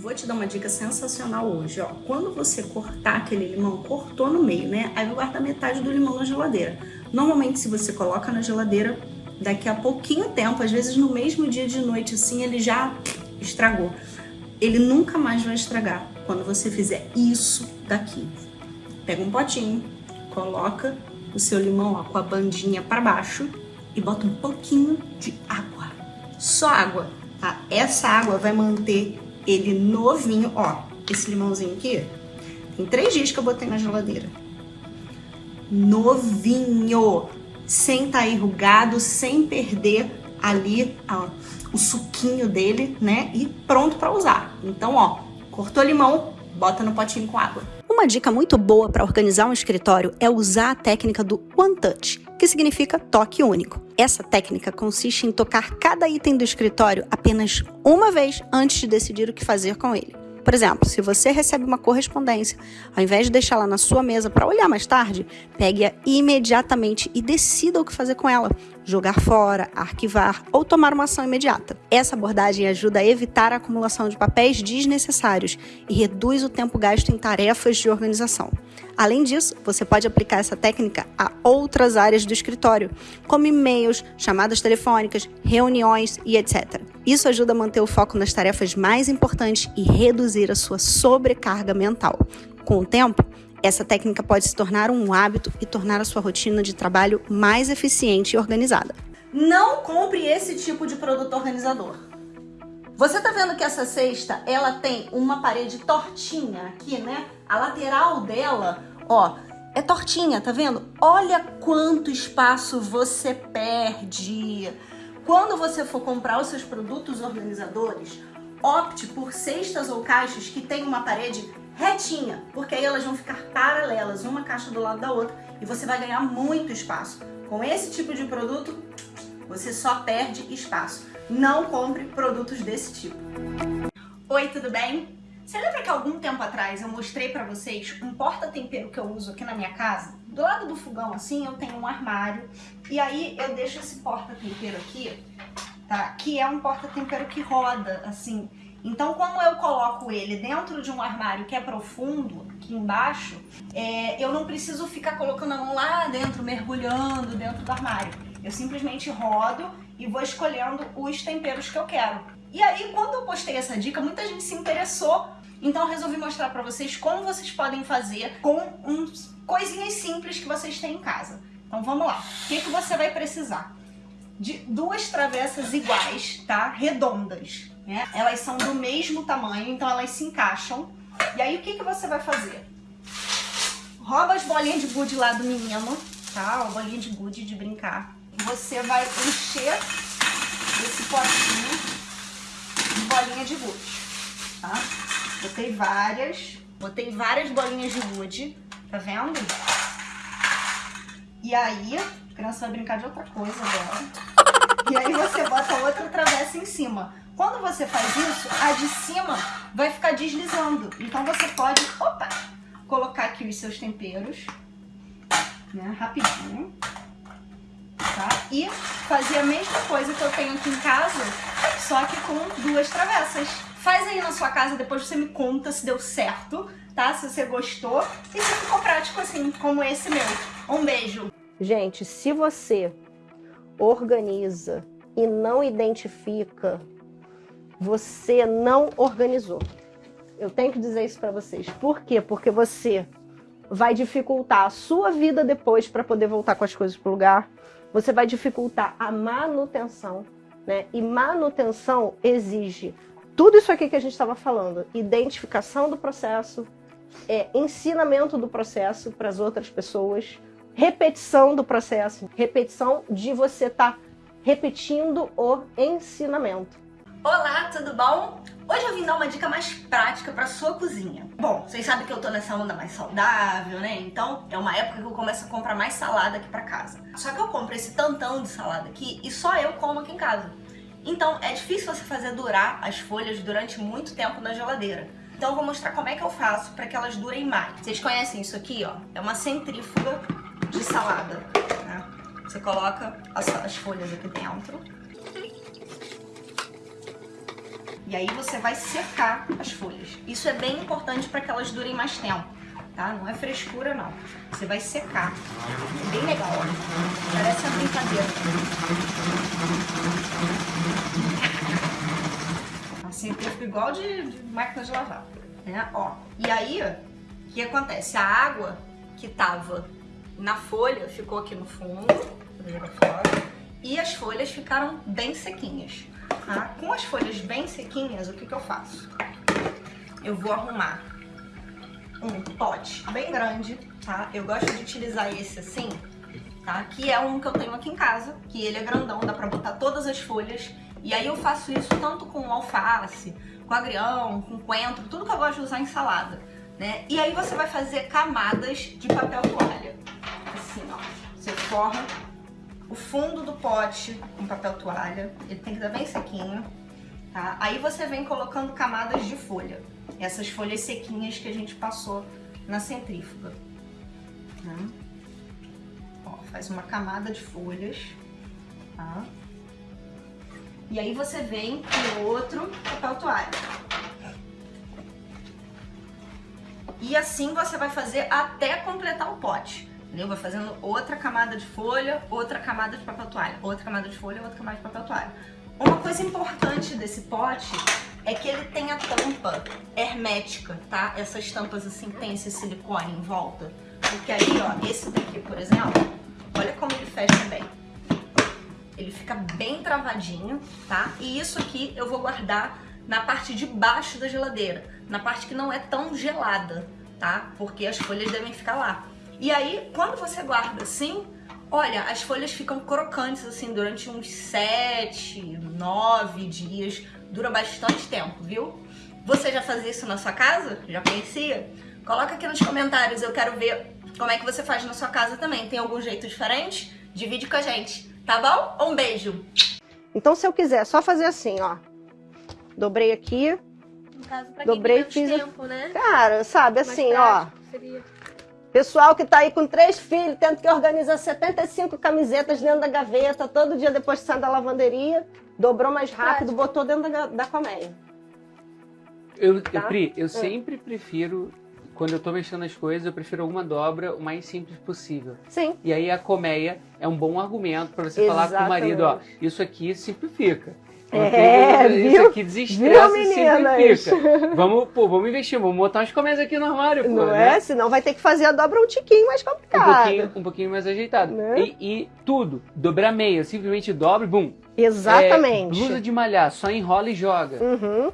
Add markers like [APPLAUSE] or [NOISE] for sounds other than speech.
Vou te dar uma dica sensacional hoje, ó. Quando você cortar aquele limão, cortou no meio, né? Aí vai guardar metade do limão na geladeira. Normalmente, se você coloca na geladeira, daqui a pouquinho tempo, às vezes no mesmo dia de noite, assim, ele já estragou. Ele nunca mais vai estragar quando você fizer isso daqui. Pega um potinho, coloca o seu limão ó, com a bandinha para baixo e bota um pouquinho de água. Só água, tá? Essa água vai manter ele novinho, ó. Esse limãozinho aqui, tem três dias que eu botei na geladeira. Novinho, sem estar tá enrugado, sem perder ali ó, o suquinho dele, né? E pronto para usar. Então, ó, cortou limão, bota no potinho com água. Uma dica muito boa para organizar um escritório é usar a técnica do One Touch, que significa toque único. Essa técnica consiste em tocar cada item do escritório apenas uma vez antes de decidir o que fazer com ele. Por exemplo, se você recebe uma correspondência, ao invés de deixá-la na sua mesa para olhar mais tarde, pegue-a imediatamente e decida o que fazer com ela. Jogar fora, arquivar ou tomar uma ação imediata. Essa abordagem ajuda a evitar a acumulação de papéis desnecessários e reduz o tempo gasto em tarefas de organização. Além disso, você pode aplicar essa técnica a outras áreas do escritório, como e-mails, chamadas telefônicas, reuniões e etc. Isso ajuda a manter o foco nas tarefas mais importantes e reduzir a sua sobrecarga mental. Com o tempo, essa técnica pode se tornar um hábito e tornar a sua rotina de trabalho mais eficiente e organizada. Não compre esse tipo de produto organizador. Você tá vendo que essa cesta, ela tem uma parede tortinha aqui, né? A lateral dela, ó, é tortinha, tá vendo? Olha quanto espaço você perde. Quando você for comprar os seus produtos organizadores, opte por cestas ou caixas que tenham uma parede retinha, porque aí elas vão ficar paralelas, uma caixa do lado da outra, e você vai ganhar muito espaço. Com esse tipo de produto, você só perde espaço. Não compre produtos desse tipo. Oi, tudo bem? Você lembra que algum tempo atrás eu mostrei pra vocês um porta-tempero que eu uso aqui na minha casa? Do lado do fogão, assim, eu tenho um armário. E aí eu deixo esse porta-tempero aqui, tá? Que é um porta-tempero que roda, assim. Então, como eu coloco ele dentro de um armário que é profundo, aqui embaixo, é, eu não preciso ficar colocando a mão lá dentro, mergulhando dentro do armário. Eu simplesmente rodo e vou escolhendo os temperos que eu quero. E aí, quando eu postei essa dica, muita gente se interessou então eu resolvi mostrar pra vocês como vocês podem fazer com uns coisinhas simples que vocês têm em casa. Então vamos lá. O que, que você vai precisar? De duas travessas iguais, tá? Redondas. Né? Elas são do mesmo tamanho, então elas se encaixam. E aí o que, que você vai fazer? Rouba as bolinhas de gude lá do menino, tá? Bolinha de gude de brincar. Você vai encher esse potinho de bolinha de gude? Botei várias. Botei várias bolinhas de gude. Tá vendo? E aí, a criança vai brincar de outra coisa agora. E aí você bota outra travessa em cima. Quando você faz isso, a de cima vai ficar deslizando. Então você pode, opa, colocar aqui os seus temperos, né, rapidinho, tá? E fazer a mesma coisa que eu tenho aqui em casa, só que com duas travessas. Faz aí na sua casa, depois você me conta se deu certo, tá? Se você gostou e se ficou prático assim, como esse meu. Um beijo! Gente, se você organiza e não identifica, você não organizou. Eu tenho que dizer isso para vocês. Por quê? Porque você vai dificultar a sua vida depois para poder voltar com as coisas para o lugar. Você vai dificultar a manutenção, né? E manutenção exige tudo isso aqui que a gente estava falando, identificação do processo, é, ensinamento do processo para as outras pessoas, repetição do processo, repetição de você estar tá repetindo o ensinamento. Olá, tudo bom? Hoje eu vim dar uma dica mais prática para sua cozinha. Bom, vocês sabem que eu tô nessa onda mais saudável, né? Então é uma época que eu começo a comprar mais salada aqui para casa. Só que eu compro esse tantão de salada aqui e só eu como aqui em casa. Então é difícil você fazer durar as folhas durante muito tempo na geladeira. Então eu vou mostrar como é que eu faço para que elas durem mais. Vocês conhecem isso aqui, ó? É uma centrífuga de salada. Né? Você coloca as, as folhas aqui dentro. E aí você vai secar as folhas. Isso é bem importante para que elas durem mais tempo, tá? Não é frescura, não. Você vai secar. Bem legal, ó. Parece uma brincadeira. Assim, fica igual de, de máquina de lavar, né? Ó, e aí, o que acontece? A água que tava na folha ficou aqui no fundo, fora, e as folhas ficaram bem sequinhas. Tá? Com as folhas bem sequinhas, o que, que eu faço? Eu vou arrumar um pote bem grande, tá? Eu gosto de utilizar esse assim, tá? Que é um que eu tenho aqui em casa, que ele é grandão, dá pra botar todas as folhas. E aí eu faço isso tanto com alface, com agrião, com coentro, tudo que eu gosto de usar em salada, né? E aí você vai fazer camadas de papel toalha. Assim, ó. Você forra o fundo do pote com papel toalha, ele tem que estar bem sequinho, tá? Aí você vem colocando camadas de folha, essas folhas sequinhas que a gente passou na centrífuga. Tá? Ó, faz uma camada de folhas, tá? E aí você vem com outro papel toalha. E assim você vai fazer até completar o pote. Entendeu? Vai fazendo outra camada de folha, outra camada de papel toalha, outra camada de folha, outra camada de papel toalha. Uma coisa importante desse pote é que ele tem a tampa hermética, tá? Essas tampas assim tem esse silicone em volta. Porque aí, ó, esse daqui, por exemplo, olha como ele fecha bem. Ele fica bem travadinho, tá? E isso aqui eu vou guardar na parte de baixo da geladeira, na parte que não é tão gelada, tá? Porque as folhas devem ficar lá. E aí, quando você guarda assim, olha, as folhas ficam crocantes assim durante uns 7, 9 dias. Dura bastante tempo, viu? Você já fazia isso na sua casa? Já conhecia? Coloca aqui nos comentários, eu quero ver como é que você faz na sua casa também. Tem algum jeito diferente? Divide com a gente, tá bom? Um beijo! Então se eu quiser só fazer assim, ó. Dobrei aqui. No caso, pra dobrei, quem fiz. tempo, né? Cara, sabe assim, ó. Seria. Pessoal que tá aí com três filhos, tendo que organizar 75 camisetas dentro da gaveta, todo dia depois de sair da lavanderia, dobrou mais rápido, botou dentro da, da colmeia. Eu, Tá? eu, Pri, eu Hum. sempre prefiro, quando eu tô mexendo nas coisas, eu prefiro alguma dobra o mais simples possível. Sim. E aí a colmeia é um bom argumento para você falar com o marido, ó, isso aqui simplifica. É, isso viu? aqui desestressa Viu, e simplifica. [LAUGHS] Vamos, pô, vamos investir, vamos botar umas colmeias aqui no armário, pô, Não né? é? Senão vai ter que fazer a dobra um tiquinho mais Um complicado. pouquinho, um pouquinho mais ajeitado. Né? E, e tudo, dobrar meia, simplesmente dobra e bum. Exatamente. É, blusa de malhar, só enrola e joga. Uhum.